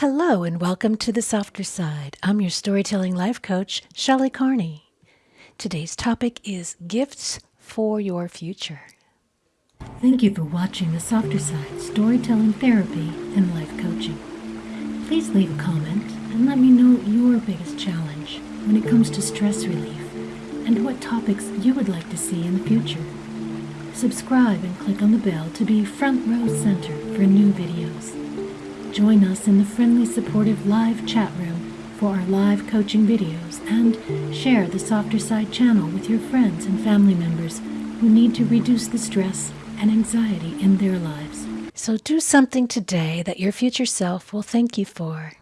Hello and welcome to the softer side. I'm your storytelling life coach, Shelley Carney. Today's topic is gifts for your future. Thank you for watching the softer side storytelling therapy and life coaching. Please leave a comment and let me know your biggest challenge when it comes to stress relief and what topics you would like to see in the future. Subscribe and click on the bell to be front row center for new videos. Join us in the friendly, supportive live chat room for our live coaching videos and share the Softer Side channel with your friends and family members who need to reduce the stress and anxiety in their lives. So do something today that your future self will thank you for.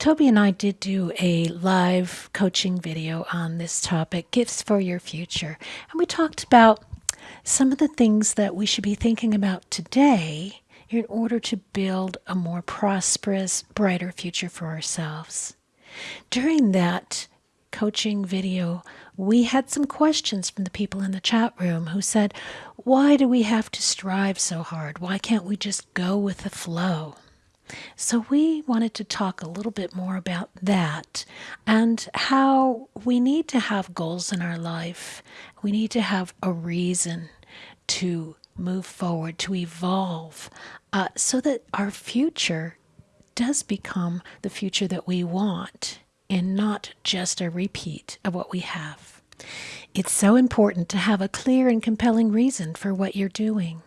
Toby and I did do a live coaching video on this topic, Gifts for Your Future. And we talked about some of the things that we should be thinking about today in order to build a more prosperous, brighter future for ourselves. During that coaching video, we had some questions from the people in the chat room who said, Why do we have to strive so hard? Why can't we just go with the flow? So, we wanted to talk a little bit more about that and how we need to have goals in our life. We need to have a reason to move forward, to evolve, uh, so that our future does become the future that we want and not just a repeat of what we have. It's so important to have a clear and compelling reason for what you're doing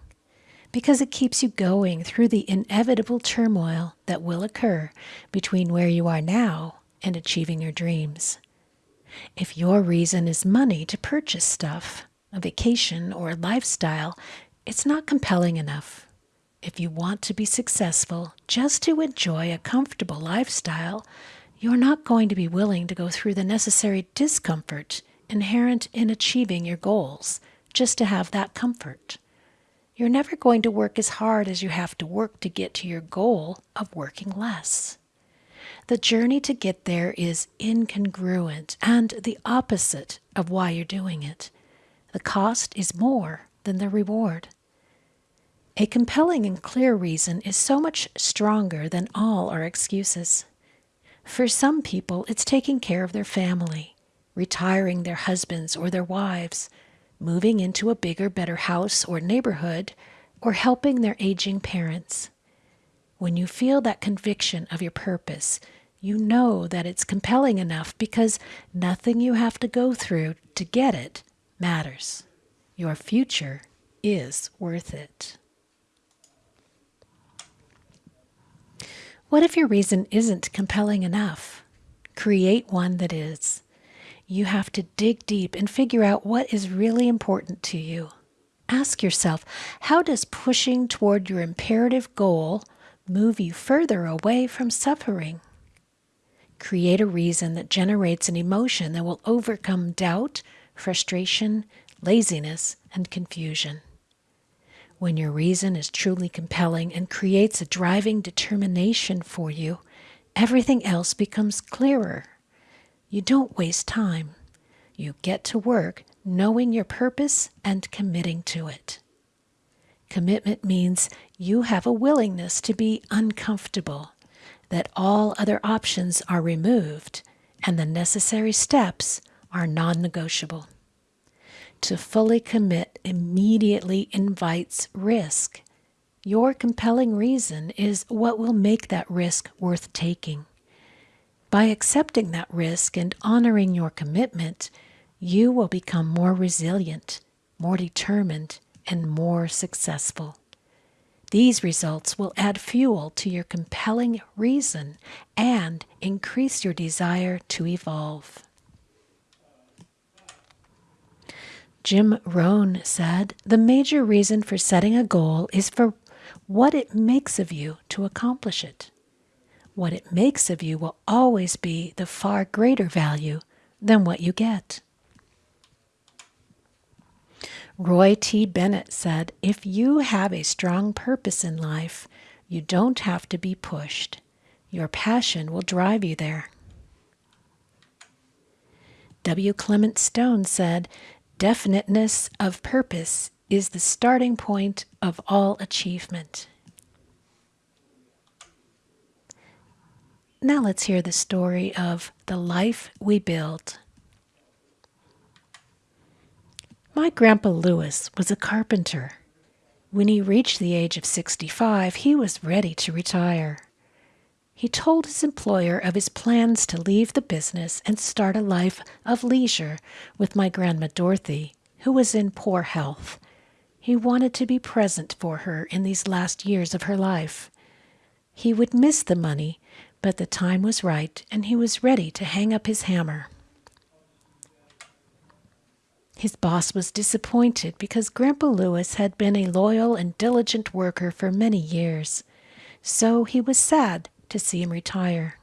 because it keeps you going through the inevitable turmoil that will occur between where you are now and achieving your dreams. If your reason is money to purchase stuff, a vacation, or a lifestyle, it's not compelling enough. If you want to be successful just to enjoy a comfortable lifestyle, you're not going to be willing to go through the necessary discomfort inherent in achieving your goals just to have that comfort. You're never going to work as hard as you have to work to get to your goal of working less. The journey to get there is incongruent and the opposite of why you're doing it. The cost is more than the reward. A compelling and clear reason is so much stronger than all our excuses. For some people, it's taking care of their family, retiring their husbands or their wives, moving into a bigger, better house or neighborhood, or helping their aging parents. When you feel that conviction of your purpose, you know that it's compelling enough because nothing you have to go through to get it matters. Your future is worth it. What if your reason isn't compelling enough? Create one that is. You have to dig deep and figure out what is really important to you. Ask yourself, how does pushing toward your imperative goal move you further away from suffering? Create a reason that generates an emotion that will overcome doubt, frustration, laziness, and confusion. When your reason is truly compelling and creates a driving determination for you, everything else becomes clearer. You don't waste time. You get to work knowing your purpose and committing to it. Commitment means you have a willingness to be uncomfortable, that all other options are removed, and the necessary steps are non negotiable to fully commit immediately invites risk. Your compelling reason is what will make that risk worth taking. By accepting that risk and honoring your commitment, you will become more resilient, more determined, and more successful. These results will add fuel to your compelling reason and increase your desire to evolve. Jim Rohn said, The major reason for setting a goal is for what it makes of you to accomplish it. What it makes of you will always be the far greater value than what you get. Roy T. Bennett said, If you have a strong purpose in life, you don't have to be pushed. Your passion will drive you there. W. Clement Stone said, Definiteness of purpose is the starting point of all achievement. Now let's hear the story of the life we build. My Grandpa Lewis was a carpenter. When he reached the age of 65, he was ready to retire. He told his employer of his plans to leave the business and start a life of leisure with my Grandma Dorothy, who was in poor health. He wanted to be present for her in these last years of her life. He would miss the money, but the time was right and he was ready to hang up his hammer. His boss was disappointed because Grandpa Lewis had been a loyal and diligent worker for many years, so he was sad to see him retire.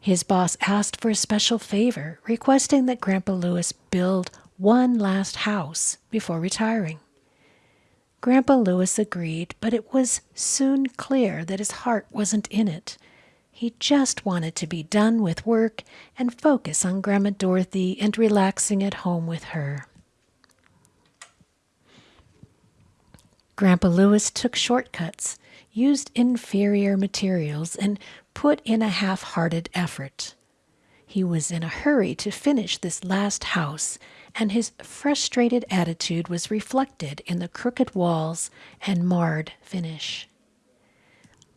His boss asked for a special favor, requesting that Grandpa Lewis build one last house before retiring. Grandpa Lewis agreed, but it was soon clear that his heart wasn't in it. He just wanted to be done with work and focus on Grandma Dorothy and relaxing at home with her. Grandpa Lewis took shortcuts used inferior materials, and put in a half hearted effort. He was in a hurry to finish this last house, and his frustrated attitude was reflected in the crooked walls and marred finish.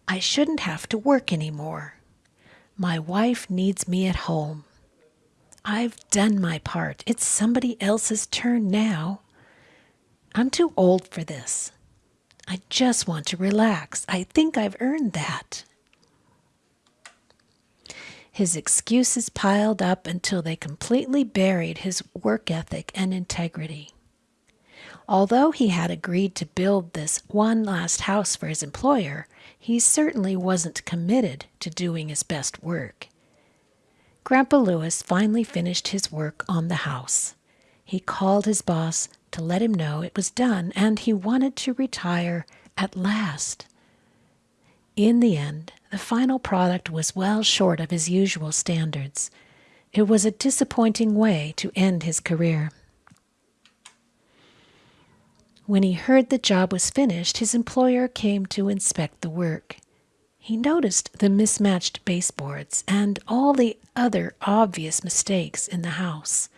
I shouldn't have to work any more. My wife needs me at home. I've done my part. It's somebody else's turn now. I'm too old for this. I just want to relax. I think I've earned that. His excuses piled up until they completely buried his work ethic and integrity. Although he had agreed to build this one last house for his employer, he certainly wasn't committed to doing his best work. Grandpa Lewis finally finished his work on the house. He called his boss to let him know it was done and he wanted to retire at last. In the end, the final product was well short of his usual standards. It was a disappointing way to end his career. When he heard the job was finished, his employer came to inspect the work. He noticed the mismatched baseboards and all the other obvious mistakes in the house.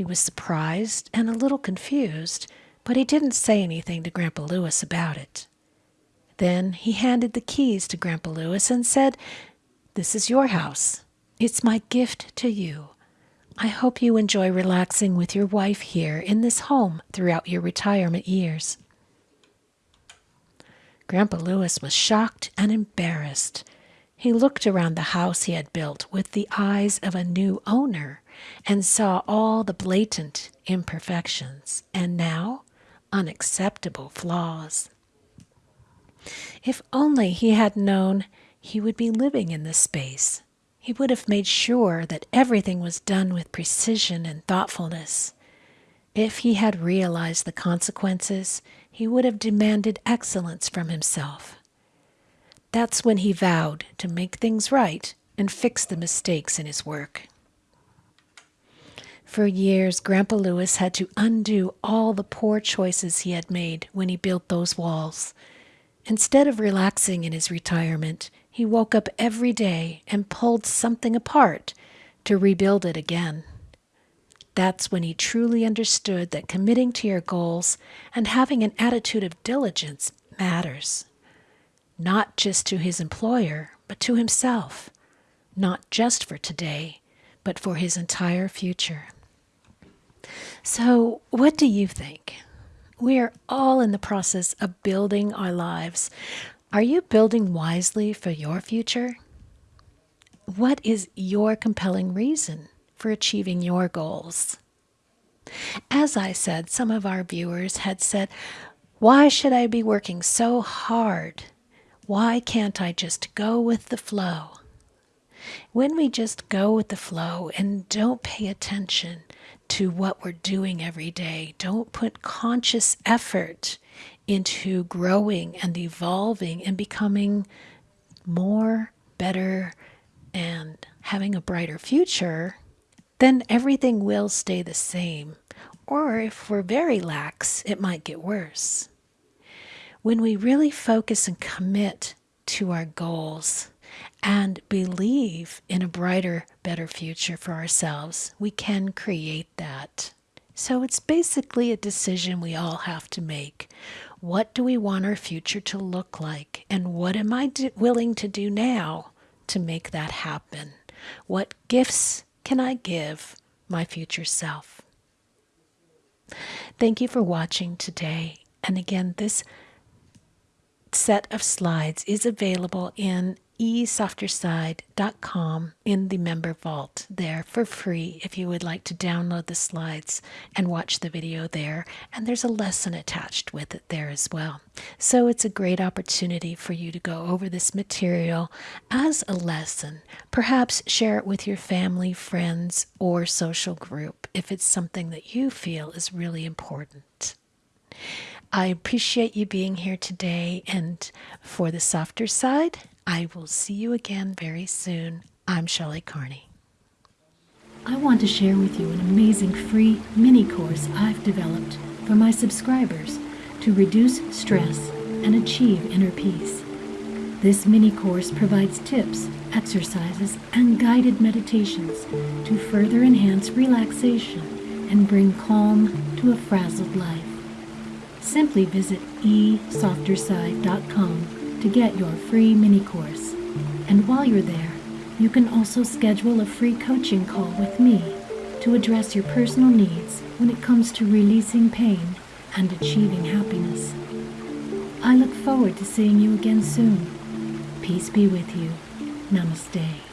He was surprised and a little confused, but he didn't say anything to Grandpa Lewis about it. Then he handed the keys to Grandpa Lewis and said, This is your house. It's my gift to you. I hope you enjoy relaxing with your wife here in this home throughout your retirement years. Grandpa Lewis was shocked and embarrassed. He looked around the house he had built with the eyes of a new owner and saw all the blatant imperfections and now unacceptable flaws. If only he had known he would be living in this space, he would have made sure that everything was done with precision and thoughtfulness. If he had realized the consequences, he would have demanded excellence from himself. That's when he vowed to make things right and fix the mistakes in his work. For years, Grandpa Lewis had to undo all the poor choices he had made when he built those walls. Instead of relaxing in his retirement, he woke up every day and pulled something apart to rebuild it again. That's when he truly understood that committing to your goals and having an attitude of diligence matters not just to his employer, but to himself, not just for today, but for his entire future. So, what do you think? We are all in the process of building our lives. Are you building wisely for your future? What is your compelling reason for achieving your goals? As I said, some of our viewers had said, Why should I be working so hard why can't I just go with the flow? When we just go with the flow and don't pay attention to what we're doing every day, don't put conscious effort into growing and evolving and becoming more, better, and having a brighter future, then everything will stay the same. Or if we're very lax, it might get worse when we really focus and commit to our goals, and believe in a brighter, better future for ourselves, we can create that. So it's basically a decision we all have to make. What do we want our future to look like? And what am I do- willing to do now to make that happen? What gifts can I give my future self? Thank you for watching today. And again, this set of slides is available in esofterside.com in the member vault there for free if you would like to download the slides and watch the video there. And there's a lesson attached with it there as well. So it's a great opportunity for you to go over this material as a lesson. Perhaps share it with your family, friends, or social group if it's something that you feel is really important. I appreciate you being here today. And for the softer side, I will see you again very soon. I'm Shelley Carney. I want to share with you an amazing free mini course I've developed for my subscribers to reduce stress and achieve inner peace. This mini course provides tips, exercises, and guided meditations to further enhance relaxation and bring calm to a frazzled life. Simply visit esofterside.com to get your free mini course. And while you're there, you can also schedule a free coaching call with me to address your personal needs when it comes to releasing pain and achieving happiness. I look forward to seeing you again soon. Peace be with you. Namaste.